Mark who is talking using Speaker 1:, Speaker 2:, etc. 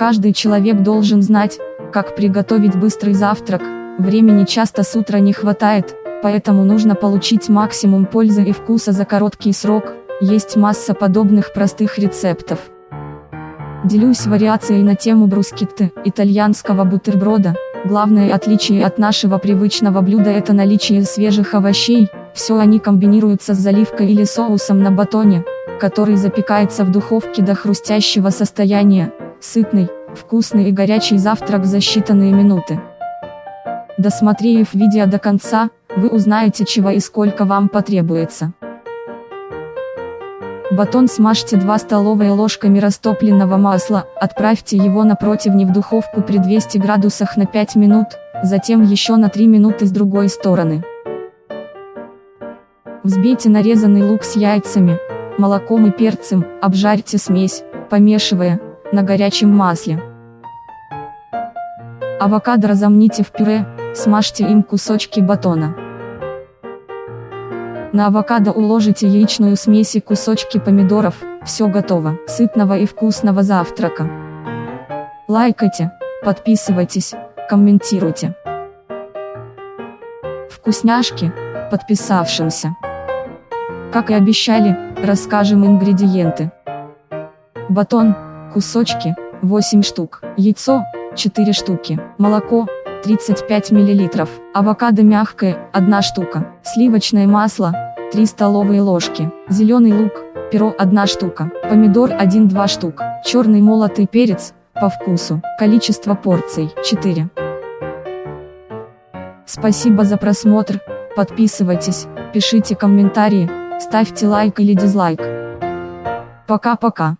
Speaker 1: Каждый человек должен знать, как приготовить быстрый завтрак, времени часто с утра не хватает, поэтому нужно получить максимум пользы и вкуса за короткий срок, есть масса подобных простых рецептов. Делюсь вариацией на тему брускетты, итальянского бутерброда. Главное отличие от нашего привычного блюда это наличие свежих овощей, все они комбинируются с заливкой или соусом на батоне, который запекается в духовке до хрустящего состояния, сытный, вкусный и горячий завтрак за считанные минуты. Досмотрев видео до конца, вы узнаете чего и сколько вам потребуется. Батон смажьте 2 столовые ложками растопленного масла, отправьте его на противне в духовку при 200 градусах на 5 минут, затем еще на 3 минуты с другой стороны. Взбейте нарезанный лук с яйцами, молоком и перцем, обжарьте смесь, помешивая, на горячем масле. Авокадо разомните в пюре, смажьте им кусочки батона. На авокадо уложите яичную смесь и кусочки помидоров, все готово, сытного и вкусного завтрака. Лайкайте, подписывайтесь, комментируйте. Вкусняшки, подписавшимся. Как и обещали, расскажем ингредиенты. Батон, кусочки, 8 штук, яйцо, 4 штуки, молоко, 35 мл, авокадо мягкое, 1 штука, сливочное масло, 3 столовые ложки, зеленый лук, перо 1 штука, помидор 1-2 штук, черный молотый перец, по вкусу, количество порций 4. Спасибо за просмотр, подписывайтесь, пишите комментарии, ставьте лайк или дизлайк. Пока-пока.